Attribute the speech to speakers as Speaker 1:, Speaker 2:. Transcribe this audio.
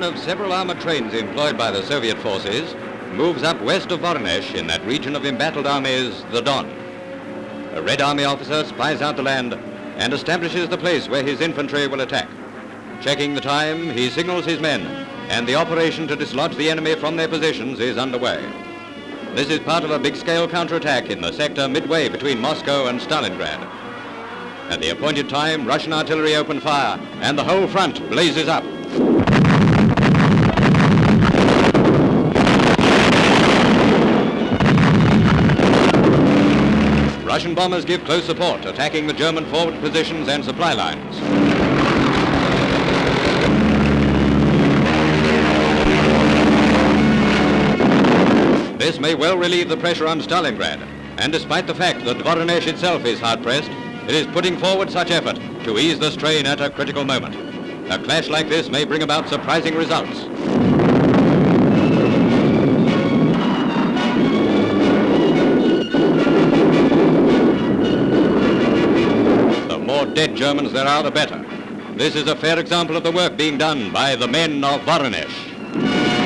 Speaker 1: one of several armored trains employed by the Soviet forces, moves up west of Voronezh in that region of embattled armies, the Don. A Red Army officer spies out the land and establishes the place where his infantry will attack. Checking the time, he signals his men, and the operation to dislodge the enemy from their positions is underway. This is part of a big-scale counterattack in the sector midway between Moscow and Stalingrad. At the appointed time, Russian artillery open fire, and the whole front blazes up. Russian bombers give close support, attacking the German forward positions and supply lines. This may well relieve the pressure on Stalingrad, and despite the fact that Voronezh itself is hard-pressed, it is putting forward such effort to ease the strain at a critical moment. A clash like this may bring about surprising results. dead Germans there are, the better. This is a fair example of the work being done by the men of Voronezh.